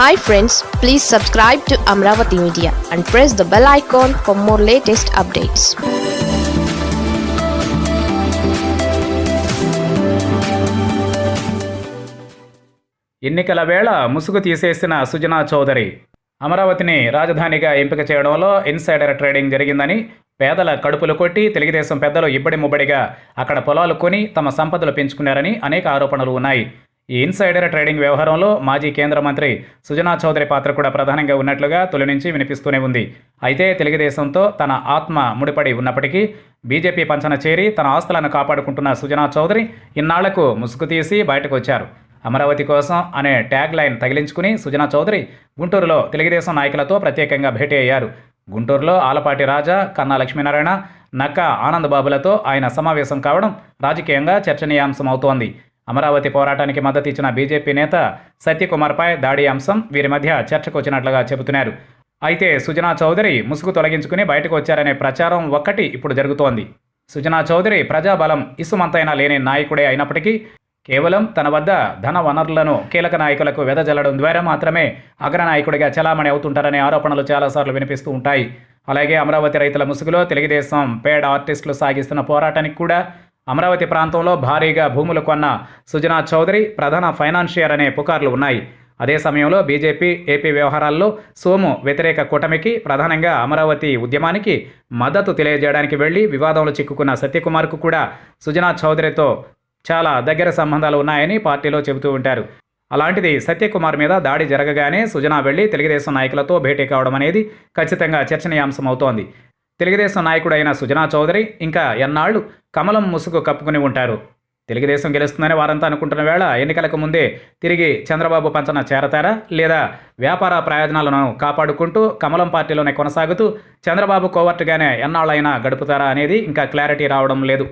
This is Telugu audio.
Hi friends please subscribe to Amaravati media and press the bell icon for more latest updates ఎన్నికల వేళ ముసుగు తీసేసిన సుజనా చౌదరి అమరావతిని రాజధానిగా ఎంపిక చేయడంలో ఇన్సైడర్ ట్రేడింగ్ జరిగిందని పేదల కడుపులు కొట్టి తెలుగుదేశం పెద్దలు ఇబ్బడి ముబ్బడిగా అక్కడ పొలాలు కొని తమ సంపదలు పెంచుకున్నారని అనేక ఆరోపణలు ఉన్నాయి. ఈ ఇన్సైడర్ ట్రేడింగ్ వ్యవహారంలో మాజీ కేంద్ర మంత్రి సుజనా చౌదరి పాత్ర కూడా ప్రధానంగా ఉన్నట్లుగా తొలి నుంచి వినిపిస్తూనే ఉంది. అయితే తెలుగుదేశంతో తన ఆత్మ ముడిపడి ఉన్నప్పటికీ బీజేపీ పంచన చేరి తన ఆస్తులను కాపాడుకుంటున్న సుజనా చౌదరి ఇన్నాళ్ళకు ముసుగు తీసి బయటకు వచ్చారు. అమరావతి కోసం అనే ట్యాగ్ లైన్ తగిలించుకుని సుజనా చౌదరి గుంటూరులో తెలుగుదేశం నాయకులతో ప్రత్యేకంగా భేటీ అయ్యారు. గుంటూరులో ఆలపాటి రాజా కన్నా లక్ష్మీనారాయణ నక్క ఆనందబాబులతో ఆయన సమావేశం కావడం రాజకీయంగా చర్చనీయాంశం అవుతోంది అమరావతి పోరాటానికి మద్దతు ఇచ్చిన బీజేపీ నేత సత్యకుమార్పై దాడి అంశం వీరి మధ్య చర్చకు వచ్చినట్లుగా చెబుతున్నారు. అయితే సుజనా చౌదరి ముసుగు తొలగించుకుని బయటకు వచ్చారనే ప్రచారం ఒక్కటి ఇప్పుడు జరుగుతోంది. సుజనా చౌదరి ప్రజాబలం ఇసుమంతైనా లేని నాయకుడే అయినప్పటికీ కేవలం తన వద్ద ధన వనరులను కీలక నాయకులకు వెదజల్లడం ద్వారా మాత్రమే అగ్రనాయకుడిగా చలామణి అవుతుంటారనే ఆరోపణలు చాలాసార్లు వినిపిస్తూ ఉంటాయి. అలాగే అమరావతి రైతుల ముసుగులో తెలుగుదేశం పేడ్ ఆర్టిస్టులు సాగిస్తున్న పోరాటానికి కూడా అమరావతి ప్రాంతంలో భారీగా భూములు కొన్న సుజనా చౌదరి ప్రధాన ఫైనాన్షియర్ అనే పుకార్లు ఉన్నాయి. అదే సమయంలో బీజేపీ ఏపీ వ్యవహారాల్లో సోము వ్యతిరేక కూటమికి ప్రధానంగా అమరావతి ఉద్యమానికి మద్దతు తెలియజేయడానికి వెళ్ళి వివాదంలో చిక్కుకున్న సత్యకుమార్కు కూడా సుజనా చౌదరితో చాలా దగ్గర సంబంధాలు ఉన్నాయని పార్టీలో చెబుతూ ఉంటారు. అలాంటిది సత్యకుమార్ మీద దాడి జరగగానే సుజనా వెళ్ళి తెలుగుదేశం నాయకులతో భేటీ కావడం అనేది ఖచ్చితంగా చర్చనీయాంశం అవుతోంది తెలుగుదేశం నాయకుడైన సుజనా చౌదరి ఇంకా ఎన్నాళ్ళు కమలం ముసుగు కప్పుకుని ఉంటారు. తెలుగుదేశం గెలుస్తుందని వారంతా అనుకుంటున్న వేళ ఎన్నికలకు ముందే తిరిగి చంద్రబాబు పంచన చేరతారా? లేదా వ్యాపార ప్రయోజనాలను కాపాడుకుంటూ కమలం పార్టీలోనే కొనసాగుతూ చంద్రబాబు కోవర్టుగానే ఎన్నాళ్ళైనా గడుపుతారా అనేది ఇంకా క్లారిటీ రావడం లేదు.